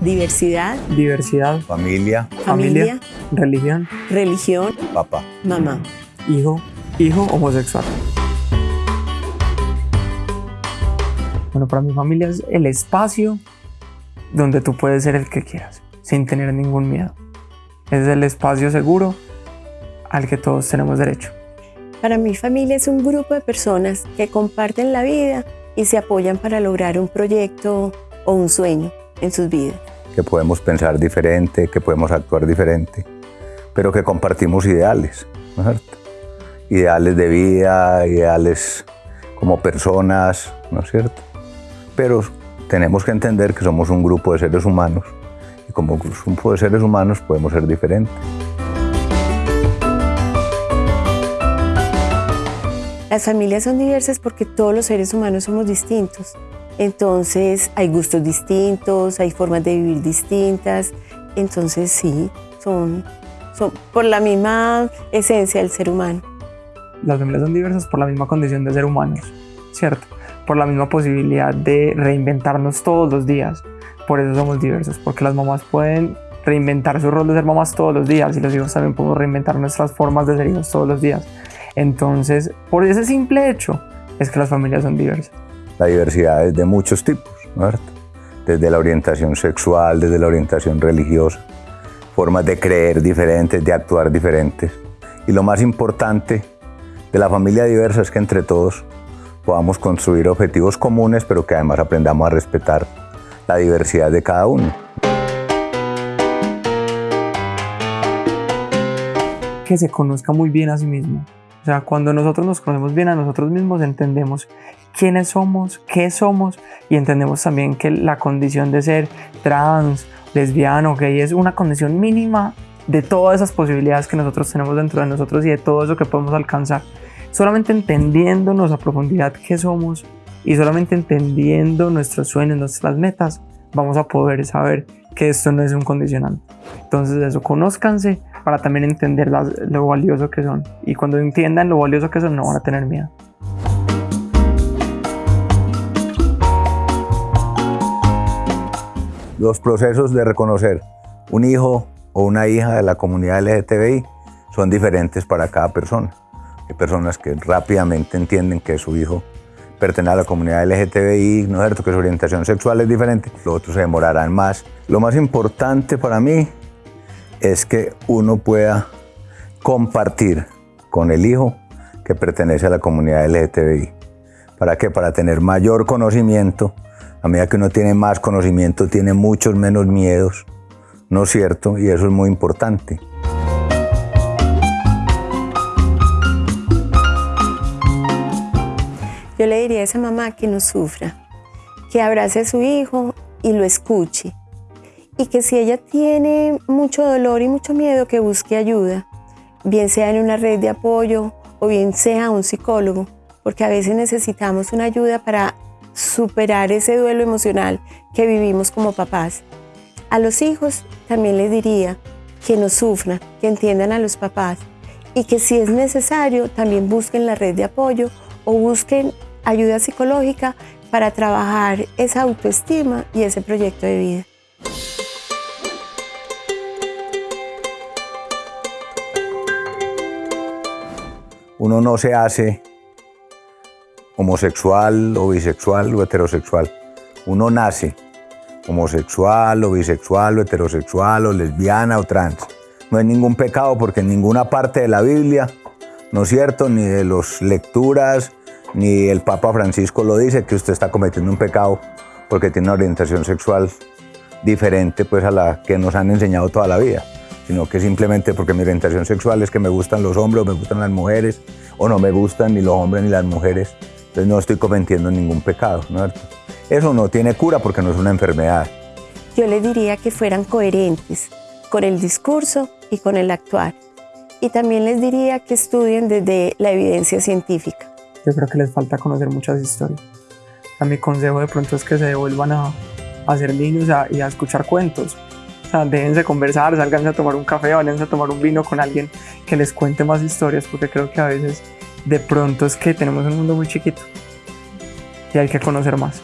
Diversidad. Diversidad. Familia. Familia. Religión. Religión. Papá. Mamá. Hijo. Hijo homosexual. Bueno, para mi familia es el espacio donde tú puedes ser el que quieras, sin tener ningún miedo. Es el espacio seguro al que todos tenemos derecho. Para mi familia es un grupo de personas que comparten la vida y se apoyan para lograr un proyecto o un sueño en sus vidas. Que podemos pensar diferente, que podemos actuar diferente, pero que compartimos ideales, ¿no es cierto? Ideales de vida, ideales como personas, ¿no es cierto? Pero tenemos que entender que somos un grupo de seres humanos y como grupo de seres humanos podemos ser diferentes. Las familias son diversas porque todos los seres humanos somos distintos. Entonces hay gustos distintos, hay formas de vivir distintas. Entonces sí, son, por la misma esencia del ser humano. Las familias son diversas por la misma condición de ser humanos, ¿cierto? Por la misma posibilidad de reinventarnos todos los días. Por eso somos diversos, porque las mamás pueden reinventar su rol de ser mamás todos los días y los hijos también podemos reinventar nuestras formas de ser hijos todos los días. Entonces, por ese simple hecho, es que las familias son diversas. La diversidad es de muchos tipos, ¿no? Desde la orientación sexual, desde la orientación religiosa, formas de creer diferentes, de actuar diferentes. Y lo más importante de la familia diversa es que entre todos podamos construir objetivos comunes, pero que además aprendamos a respetar la diversidad de cada uno. Que se conozca muy bien a sí mismo. O sea, cuando nosotros nos conocemos bien a nosotros mismos, entendemos quiénes somos, qué somos y entendemos también que la condición de ser trans, lesbiano, gay es una condición mínima de todas esas posibilidades que nosotros tenemos dentro de nosotros y de todo eso que podemos alcanzar. Solamente entendiéndonos a profundidad qué somos y solamente entendiendo nuestros sueños, nuestras metas, vamos a poder saber que esto no es un condicionante. Entonces eso, conózcanse para también entender lo valioso que son. Y cuando entiendan lo valioso que son, no van a tener miedo. Los procesos de reconocer un hijo o una hija de la comunidad LGTBI son diferentes para cada persona. Hay personas que rápidamente entienden que su hijo pertenece a la comunidad LGTBI, ¿no es? Que su orientación sexual es diferente. Los otros se demorarán más. Lo más importante para mí es que uno pueda compartir con el hijo que pertenece a la comunidad LGTBI. ¿Para qué? Para tener mayor conocimiento a medida que uno tiene más conocimiento, tiene muchos menos miedos, ¿no es cierto? Y eso es muy importante. Yo le diría a esa mamá que no sufra, que abrace a su hijo y lo escuche. Y que si ella tiene mucho dolor y mucho miedo, que busque ayuda, bien sea en una red de apoyo o bien sea un psicólogo, porque a veces necesitamos una ayuda para superar ese duelo emocional que vivimos como papás. A los hijos también les diría que no sufran, que entiendan a los papás y que si es necesario también busquen la red de apoyo o busquen ayuda psicológica para trabajar esa autoestima y ese proyecto de vida. Uno no se hace homosexual o bisexual o heterosexual. Uno nace homosexual o bisexual o heterosexual o lesbiana o trans. No hay ningún pecado porque en ninguna parte de la Biblia, ¿no es cierto? Ni de las lecturas, ni el Papa Francisco lo dice que usted está cometiendo un pecado porque tiene una orientación sexual diferente pues a la que nos han enseñado toda la vida, sino que simplemente porque mi orientación sexual es que me gustan los hombres o me gustan las mujeres o no me gustan ni los hombres ni las mujeres entonces no estoy cometiendo ningún pecado, ¿no? Eso no tiene cura porque no es una enfermedad. Yo le diría que fueran coherentes con el discurso y con el actuar. Y también les diría que estudien desde la evidencia científica. Yo creo que les falta conocer muchas historias. A mi consejo de pronto es que se devuelvan a, a ser niños y a escuchar cuentos. O sea, déjense conversar, salganse a tomar un café, váyanse a tomar un vino con alguien que les cuente más historias, porque creo que a veces de pronto es que tenemos un mundo muy chiquito y hay que conocer más.